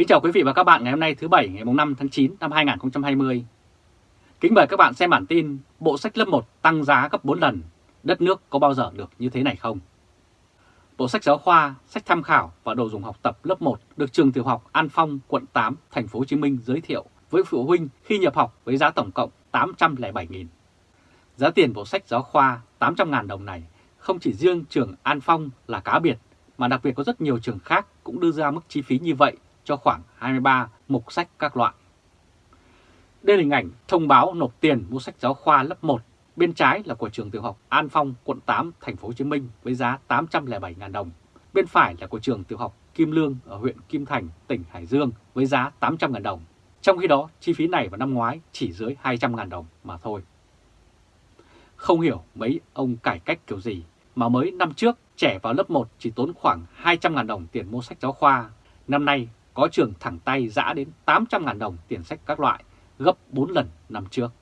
Kính chào quý vị và các bạn ngày hôm nay thứ Bảy ngày 5 tháng 9 năm 2020. Kính mời các bạn xem bản tin Bộ sách lớp 1 tăng giá gấp 4 lần, đất nước có bao giờ được như thế này không? Bộ sách giáo khoa, sách tham khảo và đồ dùng học tập lớp 1 được trường tiểu học An Phong, quận 8, thành phố Hồ Chí Minh giới thiệu với phụ huynh khi nhập học với giá tổng cộng 807.000. Giá tiền bộ sách giáo khoa 800.000 đồng này không chỉ riêng trường An Phong là cá biệt mà đặc biệt có rất nhiều trường khác cũng đưa ra mức chi phí như vậy cho khoảng 23 mục sách các loại. Đây là hình ảnh thông báo nộp tiền mua sách giáo khoa lớp 1, bên trái là của trường tiểu học An Phong, quận 8, thành phố Hồ Chí Minh với giá 807.000 đồng. Bên phải là của trường tiểu học Kim Lương ở huyện Kim Thành, tỉnh Hải Dương với giá 800.000 đồng. Trong khi đó, chi phí này vào năm ngoái chỉ dưới 200.000 đồng mà thôi. Không hiểu mấy ông cải cách kiểu gì mà mới năm trước trẻ vào lớp 1 chỉ tốn khoảng 200.000 đồng tiền mua sách giáo khoa. Năm nay có trường thẳng tay giã đến 800.000 đồng tiền sách các loại, gấp 4 lần năm trước.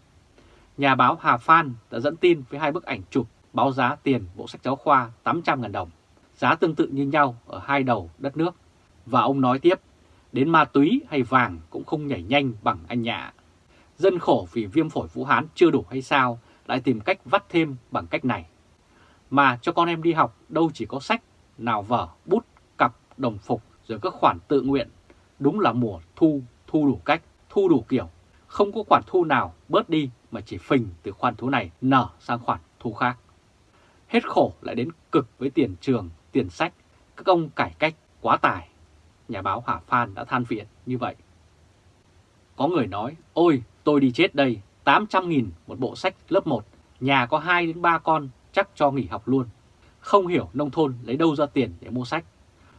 Nhà báo Hà Phan đã dẫn tin với hai bức ảnh chụp báo giá tiền bộ sách giáo khoa 800.000 đồng, giá tương tự như nhau ở hai đầu đất nước. Và ông nói tiếp, đến ma túy hay vàng cũng không nhảy nhanh bằng anh nhạ. Dân khổ vì viêm phổi Vũ Hán chưa đủ hay sao, lại tìm cách vắt thêm bằng cách này. Mà cho con em đi học đâu chỉ có sách, nào vở, bút, cặp, đồng phục, rồi các khoản tự nguyện. Đúng là mùa thu, thu đủ cách, thu đủ kiểu. Không có khoản thu nào bớt đi mà chỉ phình từ khoản thu này nở sang khoản thu khác. Hết khổ lại đến cực với tiền trường, tiền sách, các ông cải cách quá tài. Nhà báo Hà Phan đã than phiền như vậy. Có người nói, ôi tôi đi chết đây, 800.000 một bộ sách lớp 1, nhà có 2 đến 3 con chắc cho nghỉ học luôn. Không hiểu nông thôn lấy đâu ra tiền để mua sách.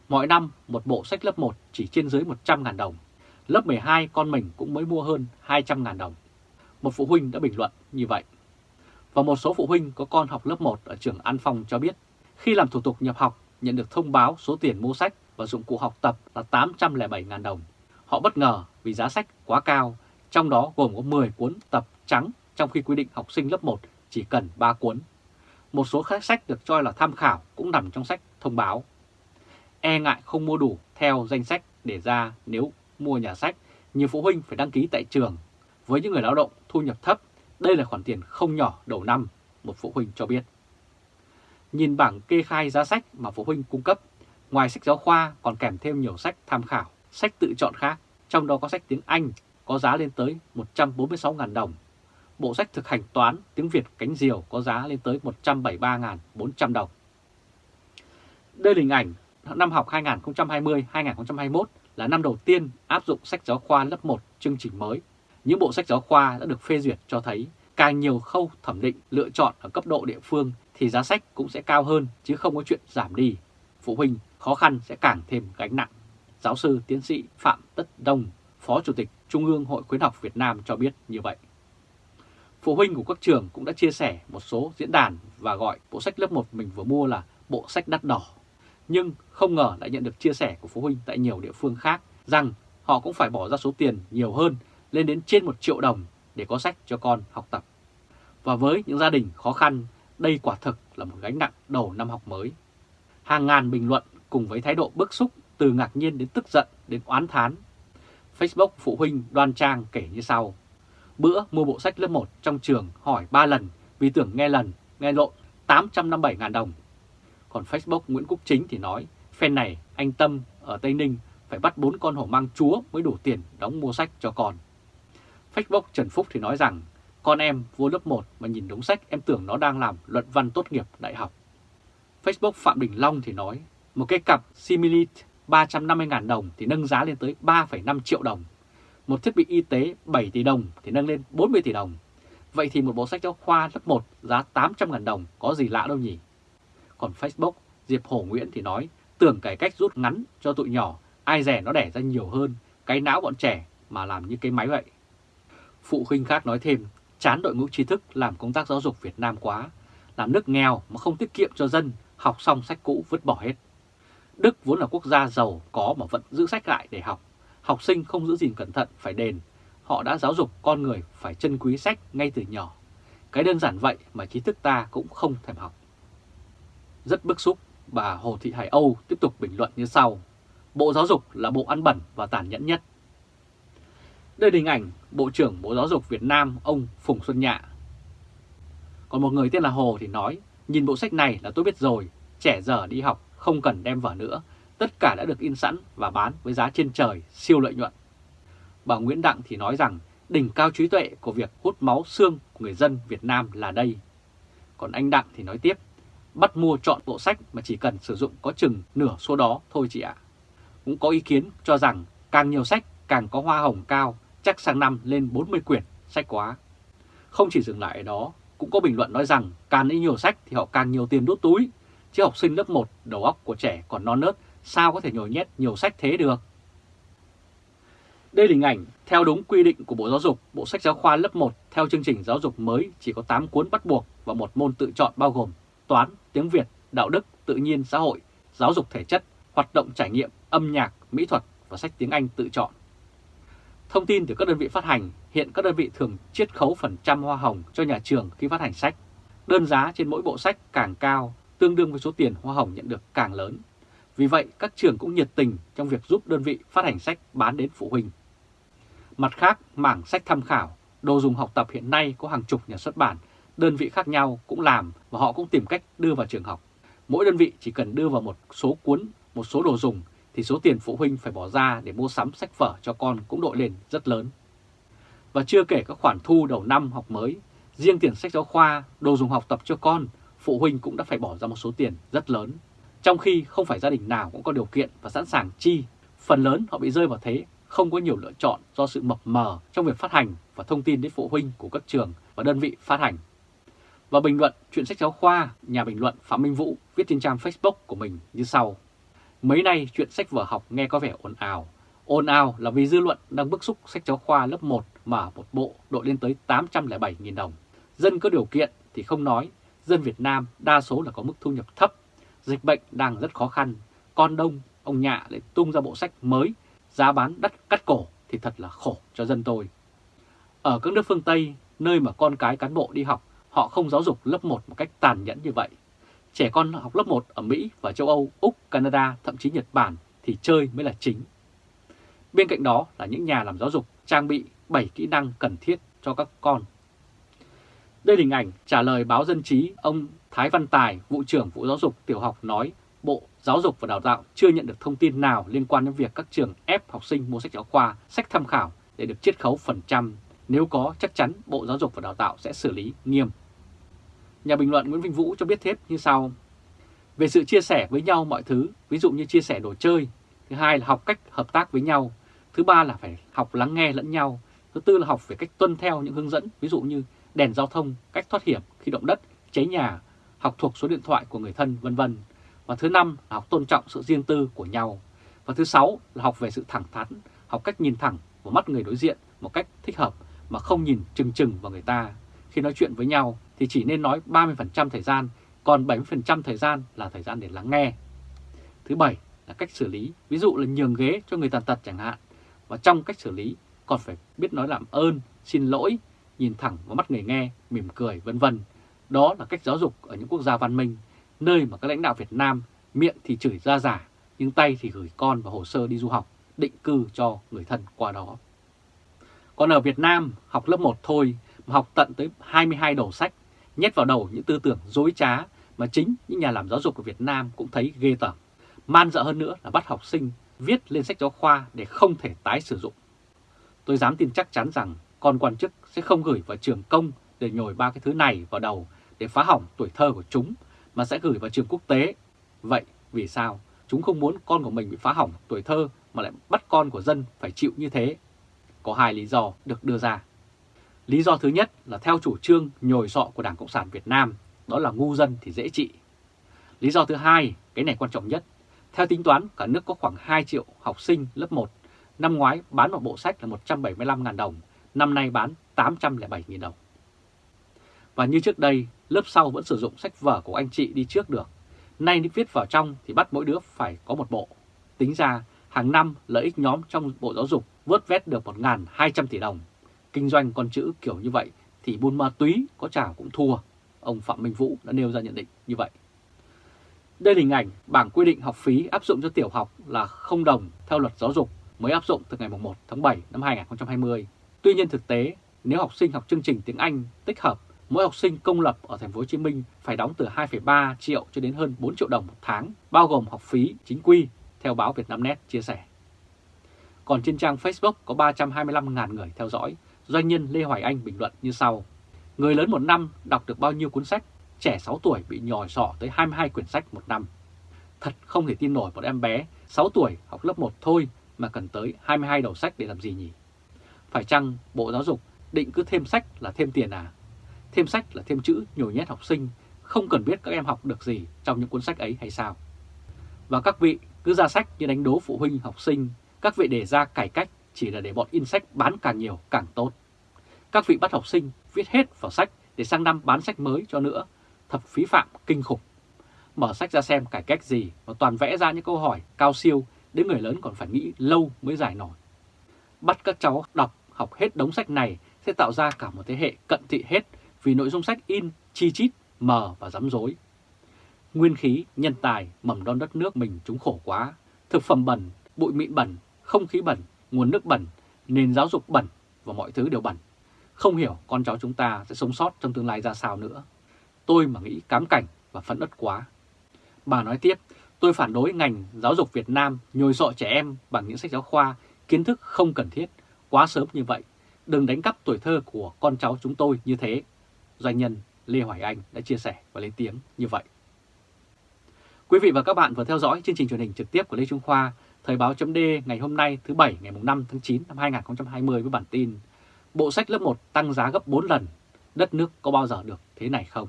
Mỗi năm một bộ sách lớp 1 chỉ trên dưới 100.000 đồng. Lớp 12 con mình cũng mới mua hơn 200.000 đồng. Một phụ huynh đã bình luận như vậy. Và một số phụ huynh có con học lớp 1 ở trường An Phong cho biết, khi làm thủ tục nhập học nhận được thông báo số tiền mua sách và dụng cụ học tập là 807.000 đồng. Họ bất ngờ vì giá sách quá cao, trong đó gồm có 10 cuốn tập trắng trong khi quy định học sinh lớp 1 chỉ cần 3 cuốn. Một số các sách được cho là tham khảo cũng nằm trong sách thông báo. E ngại không mua đủ theo danh sách để ra nếu mua nhà sách, nhiều phụ huynh phải đăng ký tại trường. Với những người lao động thu nhập thấp, đây là khoản tiền không nhỏ đầu năm, một phụ huynh cho biết. Nhìn bảng kê khai giá sách mà phụ huynh cung cấp, ngoài sách giáo khoa còn kèm thêm nhiều sách tham khảo, sách tự chọn khác, trong đó có sách tiếng Anh có giá lên tới 146.000 đồng bộ sách thực hành toán tiếng Việt cánh diều có giá lên tới 173.400 đồng. Đây là hình ảnh năm học 2020-2021 là năm đầu tiên áp dụng sách giáo khoa lớp 1 chương trình mới. Những bộ sách giáo khoa đã được phê duyệt cho thấy càng nhiều khâu thẩm định lựa chọn ở cấp độ địa phương thì giá sách cũng sẽ cao hơn chứ không có chuyện giảm đi. Phụ huynh khó khăn sẽ càng thêm gánh nặng. Giáo sư tiến sĩ Phạm Tất Đông, Phó Chủ tịch Trung ương Hội Khuyến học Việt Nam cho biết như vậy. Phụ huynh của các trường cũng đã chia sẻ một số diễn đàn và gọi bộ sách lớp 1 mình vừa mua là bộ sách đắt đỏ. Nhưng không ngờ lại nhận được chia sẻ của phụ huynh tại nhiều địa phương khác rằng họ cũng phải bỏ ra số tiền nhiều hơn lên đến trên 1 triệu đồng để có sách cho con học tập. Và với những gia đình khó khăn, đây quả thực là một gánh nặng đầu năm học mới. Hàng ngàn bình luận cùng với thái độ bức xúc từ ngạc nhiên đến tức giận đến oán thán. Facebook phụ huynh đoan trang kể như sau. Bữa mua bộ sách lớp 1 trong trường hỏi 3 lần vì tưởng nghe lần, nghe lộn 857.000 đồng. Còn Facebook Nguyễn Quốc Chính thì nói, fan này anh Tâm ở Tây Ninh phải bắt bốn con hổ mang chúa mới đủ tiền đóng mua sách cho con. Facebook Trần Phúc thì nói rằng, con em vô lớp 1 mà nhìn đống sách em tưởng nó đang làm luận văn tốt nghiệp đại học. Facebook Phạm Đình Long thì nói, một cái cặp Similit 350.000 đồng thì nâng giá lên tới 3,5 triệu đồng một thiết bị y tế 7 tỷ đồng thì nâng lên 40 tỷ đồng. Vậy thì một bộ sách giáo khoa lớp 1 giá 800.000 đồng có gì lạ đâu nhỉ? Còn Facebook, Diệp Hổ Nguyễn thì nói tưởng cải cách rút ngắn cho tụi nhỏ, ai rẻ nó đẻ ra nhiều hơn, cái não bọn trẻ mà làm như cái máy vậy. Phụ huynh khác nói thêm, chán đội ngũ trí thức làm công tác giáo dục Việt Nam quá, làm nước nghèo mà không tiết kiệm cho dân, học xong sách cũ vứt bỏ hết. Đức vốn là quốc gia giàu có mà vẫn giữ sách lại để học học sinh không giữ gìn cẩn thận phải đền. Họ đã giáo dục con người phải trân quý sách ngay từ nhỏ. Cái đơn giản vậy mà trí thức ta cũng không thèm học. Rất bức xúc, bà Hồ Thị Hải Âu tiếp tục bình luận như sau. Bộ Giáo dục là bộ ăn bẩn và tàn nhẫn nhất. Đây là hình ảnh Bộ trưởng Bộ Giáo dục Việt Nam ông Phùng Xuân Nhạ. Còn một người tên là Hồ thì nói, nhìn bộ sách này là tôi biết rồi, trẻ giờ đi học không cần đem vở nữa, tất cả đã được in sẵn và bán với giá trên trời, siêu lợi nhuận. Bà Nguyễn Đặng thì nói rằng đỉnh cao trí tuệ của việc hút máu xương của người dân Việt Nam là đây. Còn anh Đặng thì nói tiếp, bắt mua chọn bộ sách mà chỉ cần sử dụng có chừng nửa số đó thôi chị ạ. Cũng có ý kiến cho rằng càng nhiều sách càng có hoa hồng cao, chắc sang năm lên 40 quyển sách quá. Không chỉ dừng lại ở đó, cũng có bình luận nói rằng càng đi nhiều sách thì họ càng nhiều tiền đốt túi, chứ học sinh lớp 1 đầu óc của trẻ còn non nớt sao có thể nhồi nhét nhiều sách thế được. Đây là hình ảnh theo đúng quy định của Bộ Giáo dục, bộ sách giáo khoa lớp 1 theo chương trình giáo dục mới chỉ có 8 cuốn bắt buộc và một môn tự chọn bao gồm toán, tiếng Việt, đạo đức, tự nhiên, xã hội, giáo dục thể chất, hoạt động trải nghiệm, âm nhạc, mỹ thuật và sách tiếng Anh tự chọn. Thông tin từ các đơn vị phát hành, hiện các đơn vị thường chiết khấu phần trăm hoa hồng cho nhà trường khi phát hành sách. Đơn giá trên mỗi bộ sách càng cao, tương đương với số tiền hoa hồng nhận được càng lớn. Vì vậy, các trường cũng nhiệt tình trong việc giúp đơn vị phát hành sách bán đến phụ huynh. Mặt khác, mảng sách tham khảo, đồ dùng học tập hiện nay có hàng chục nhà xuất bản, đơn vị khác nhau cũng làm và họ cũng tìm cách đưa vào trường học. Mỗi đơn vị chỉ cần đưa vào một số cuốn, một số đồ dùng thì số tiền phụ huynh phải bỏ ra để mua sắm sách vở cho con cũng đội lên rất lớn. Và chưa kể các khoản thu đầu năm học mới, riêng tiền sách giáo khoa, đồ dùng học tập cho con, phụ huynh cũng đã phải bỏ ra một số tiền rất lớn. Trong khi không phải gia đình nào cũng có điều kiện và sẵn sàng chi, phần lớn họ bị rơi vào thế không có nhiều lựa chọn do sự mập mờ trong việc phát hành và thông tin đến phụ huynh của các trường và đơn vị phát hành. Và bình luận chuyện sách giáo khoa, nhà bình luận Phạm Minh Vũ viết trên trang Facebook của mình như sau. Mấy nay chuyện sách vở học nghe có vẻ ồn ào. Ồn ào là vì dư luận đang bức xúc sách giáo khoa lớp 1 mà một bộ đội lên tới 807.000 đồng. Dân có điều kiện thì không nói, dân Việt Nam đa số là có mức thu nhập thấp, dịch bệnh đang rất khó khăn, con đông, ông nhạ lại tung ra bộ sách mới, giá bán đắt cắt cổ thì thật là khổ cho dân tôi. Ở các nước phương Tây, nơi mà con cái cán bộ đi học, họ không giáo dục lớp 1 một cách tàn nhẫn như vậy. Trẻ con học lớp 1 ở Mỹ và châu Âu, Úc, Canada, thậm chí Nhật Bản thì chơi mới là chính. Bên cạnh đó là những nhà làm giáo dục trang bị 7 kỹ năng cần thiết cho các con. Đây là hình ảnh trả lời báo Dân Trí, ông Thái Văn Tài, vụ trưởng vụ giáo dục tiểu học nói Bộ Giáo dục và Đào tạo chưa nhận được thông tin nào liên quan đến việc các trường ép học sinh mua sách giáo khoa, sách tham khảo để được chiết khấu phần trăm. Nếu có, chắc chắn Bộ Giáo dục và Đào tạo sẽ xử lý nghiêm. Nhà bình luận Nguyễn Vinh Vũ cho biết thêm như sau. Về sự chia sẻ với nhau mọi thứ, ví dụ như chia sẻ đồ chơi, thứ hai là học cách hợp tác với nhau, thứ ba là phải học lắng nghe lẫn nhau, thứ tư là học về cách tuân theo những hướng dẫn, ví dụ như đèn giao thông, cách thoát hiểm khi động đất, cháy nhà, học thuộc số điện thoại của người thân vân vân. Và thứ năm là học tôn trọng sự riêng tư của nhau. Và thứ sáu là học về sự thẳng thắn, học cách nhìn thẳng vào mắt người đối diện một cách thích hợp mà không nhìn chừng chừng vào người ta. Khi nói chuyện với nhau thì chỉ nên nói 30% thời gian, còn 70% thời gian là thời gian để lắng nghe. Thứ bảy là cách xử lý, ví dụ là nhường ghế cho người tàn tật chẳng hạn. Và trong cách xử lý còn phải biết nói làm ơn, xin lỗi, nhìn thẳng vào mắt người nghe, mỉm cười vân vân. Đó là cách giáo dục ở những quốc gia văn minh, nơi mà các lãnh đạo Việt Nam miệng thì chửi ra giả, nhưng tay thì gửi con và hồ sơ đi du học, định cư cho người thân qua đó. Còn ở Việt Nam, học lớp 1 thôi mà học tận tới 22 đầu sách, nhét vào đầu những tư tưởng dối trá mà chính những nhà làm giáo dục của Việt Nam cũng thấy ghê tởm. Man dợ hơn nữa là bắt học sinh viết lên sách giáo khoa để không thể tái sử dụng. Tôi dám tin chắc chắn rằng con quan chức sẽ không gửi vào trường công để nhồi ba cái thứ này vào đầu để phá hỏng tuổi thơ của chúng, mà sẽ gửi vào trường quốc tế. Vậy vì sao chúng không muốn con của mình bị phá hỏng tuổi thơ mà lại bắt con của dân phải chịu như thế? Có hai lý do được đưa ra. Lý do thứ nhất là theo chủ trương nhồi sọ của Đảng Cộng sản Việt Nam, đó là ngu dân thì dễ trị. Lý do thứ hai, cái này quan trọng nhất, theo tính toán cả nước có khoảng 2 triệu học sinh lớp 1, năm ngoái bán một bộ sách là 175.000 đồng, năm nay bán 807.000 đồng. Và như trước đây, lớp sau vẫn sử dụng sách vở của anh chị đi trước được. Nay viết vào trong thì bắt mỗi đứa phải có một bộ. Tính ra, hàng năm lợi ích nhóm trong Bộ Giáo dục vớt vét được 1.200 tỷ đồng. Kinh doanh con chữ kiểu như vậy thì buôn ma túy có chảo cũng thua. Ông Phạm Minh Vũ đã nêu ra nhận định như vậy. Đây là hình ảnh bảng quy định học phí áp dụng cho tiểu học là không đồng theo luật giáo dục mới áp dụng từ ngày 1 tháng 7 năm 2020. Tuy nhiên thực tế, nếu học sinh học chương trình tiếng Anh tích hợp, mỗi học sinh công lập ở thành phố Hồ Chí Minh phải đóng từ 2,3 triệu cho đến hơn 4 triệu đồng một tháng, bao gồm học phí chính quy, theo báo Vietnamnet chia sẻ. Còn trên trang Facebook có 325.000 người theo dõi, doanh nhân Lê Hoài Anh bình luận như sau. Người lớn một năm đọc được bao nhiêu cuốn sách, trẻ 6 tuổi bị nhòi sọ tới 22 quyển sách một năm. Thật không thể tin nổi một em bé 6 tuổi học lớp 1 thôi mà cần tới 22 đầu sách để làm gì nhỉ? Phải chăng Bộ Giáo dục định cứ thêm sách là thêm tiền à? Thêm sách là thêm chữ nhồi nhét học sinh, không cần biết các em học được gì trong những cuốn sách ấy hay sao? Và các vị cứ ra sách như đánh đố phụ huynh học sinh, các vị đề ra cải cách chỉ là để bọn in sách bán càng nhiều càng tốt. Các vị bắt học sinh viết hết vào sách để sang năm bán sách mới cho nữa, thật phí phạm kinh khủng. Mở sách ra xem cải cách gì và toàn vẽ ra những câu hỏi cao siêu đến người lớn còn phải nghĩ lâu mới giải nổi. Bắt các cháu đọc học hết đống sách này sẽ tạo ra cả một thế hệ cận thị hết vì nội dung sách in chi chít, mờ và rắm rối. Nguyên khí, nhân tài, mầm non đất nước mình chúng khổ quá, thực phẩm bẩn, bụi mịn bẩn, không khí bẩn, nguồn nước bẩn, nền giáo dục bẩn và mọi thứ đều bẩn. Không hiểu con cháu chúng ta sẽ sống sót trong tương lai ra sao nữa. Tôi mà nghĩ cám cảnh và phẫn ất quá. Bà nói tiếp, tôi phản đối ngành giáo dục Việt Nam nhồi sọ trẻ em bằng những sách giáo khoa, kiến thức không cần thiết, quá sớm như vậy. Đừng đánh cắp tuổi thơ của con cháu chúng tôi như thế. Doanh nhân Lê Hoài Anh đã chia sẻ và lên tiếng như vậy. Quý vị và các bạn vừa theo dõi chương trình truyền hình trực tiếp của Lê Trung Khoa, Thời báo chấm ngày hôm nay thứ Bảy ngày 5 tháng 9 năm 2020 với bản tin Bộ sách lớp 1 tăng giá gấp 4 lần, đất nước có bao giờ được thế này không?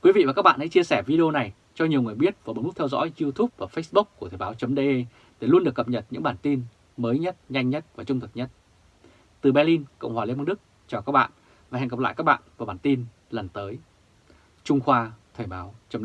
Quý vị và các bạn hãy chia sẻ video này cho nhiều người biết và bấm nút theo dõi YouTube và Facebook của Thời báo .de để luôn được cập nhật những bản tin mới nhất, nhanh nhất và trung thực nhất. Từ Berlin, Cộng hòa Liên bang Đức, chào các bạn và hẹn gặp lại các bạn vào bản tin lần tới. Trung Khoa Thời báo chấm